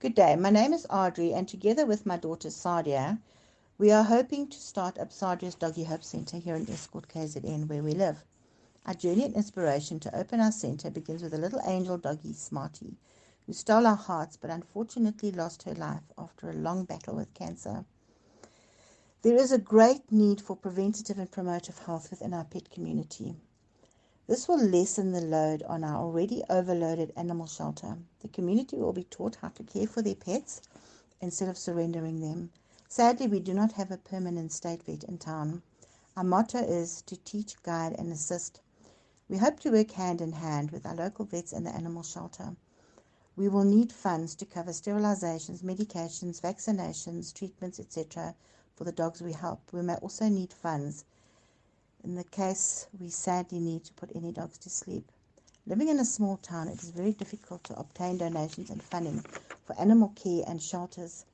Good day. My name is Audrey, and together with my daughter Sadia, we are hoping to start up Sadia's Doggy Hope Centre here in Estcourt, KZN, where we live. Our journey and inspiration to open our centre begins with a little angel doggy, Smarty, who stole our hearts but unfortunately lost her life after a long battle with cancer. There is a great need for preventative and promotive health within our pet community. This will lessen the load on our already overloaded animal shelter. The community will be taught how to care for their pets instead of surrendering them. Sadly, we do not have a permanent state vet in town. Our motto is to teach, guide, and assist. We hope to work hand in hand with our local vets and the animal shelter. We will need funds to cover sterilizations, medications, vaccinations, treatments, etc. for the dogs we help. We may also need funds in the case we sadly need to put any dogs to sleep. Living in a small town, it is very difficult to obtain donations and funding for animal care and shelters.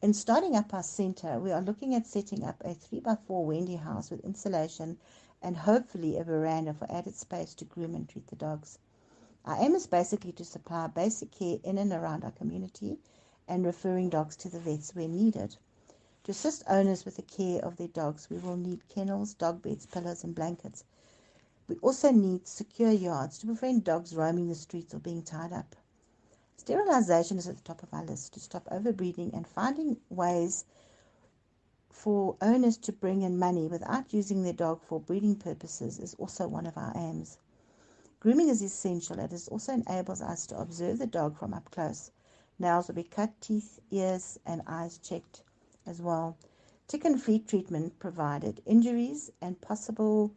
In starting up our centre, we are looking at setting up a 3x4 Wendy house with insulation and hopefully a veranda for added space to groom and treat the dogs. Our aim is basically to supply basic care in and around our community and referring dogs to the vets where needed. To assist owners with the care of their dogs, we will need kennels, dog beds, pillows, and blankets. We also need secure yards to prevent dogs roaming the streets or being tied up. Sterilization is at the top of our list to stop overbreeding and finding ways for owners to bring in money without using their dog for breeding purposes is also one of our aims. Grooming is essential. It also enables us to observe the dog from up close. Nails will be cut, teeth, ears, and eyes checked as well. Tick and flea treatment provided. Injuries and possible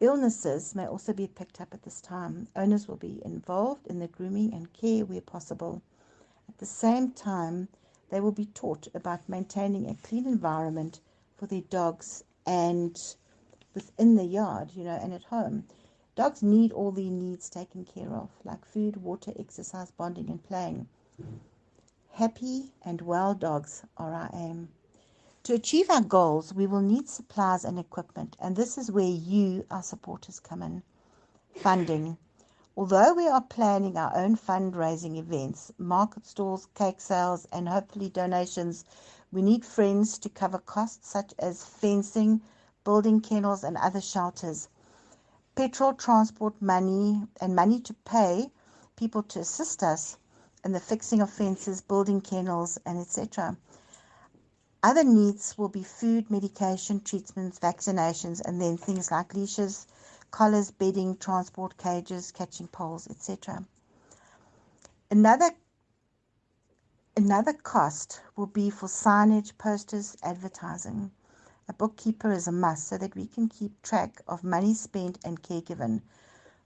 illnesses may also be picked up at this time. Owners will be involved in the grooming and care where possible. At the same time, they will be taught about maintaining a clean environment for their dogs and within the yard, you know, and at home. Dogs need all their needs taken care of, like food, water, exercise, bonding, and playing. Happy and well dogs are our aim. To achieve our goals, we will need supplies and equipment, and this is where you, our supporters, come in. Funding. Although we are planning our own fundraising events, market stalls, cake sales, and hopefully donations, we need friends to cover costs such as fencing, building kennels, and other shelters. Petrol, transport money, and money to pay people to assist us in the fixing of fences, building kennels, and etc. Other needs will be food, medication, treatments, vaccinations, and then things like leashes, collars, bedding, transport cages, catching poles, etc. Another Another cost will be for signage, posters, advertising. A bookkeeper is a must so that we can keep track of money spent and care given.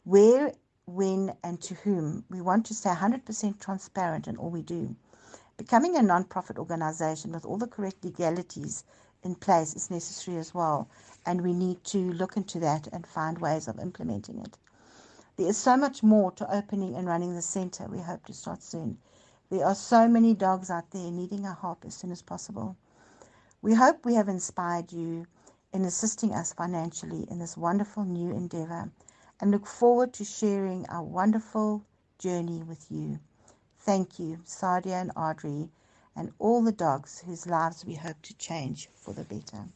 Where when, and to whom. We want to stay 100% transparent in all we do. Becoming a non-profit organization with all the correct legalities in place is necessary as well, and we need to look into that and find ways of implementing it. There is so much more to opening and running the center. We hope to start soon. There are so many dogs out there needing a help as soon as possible. We hope we have inspired you in assisting us financially in this wonderful new endeavor and look forward to sharing our wonderful journey with you. Thank you, Sadia and Audrey, and all the dogs whose lives we hope to change for the better.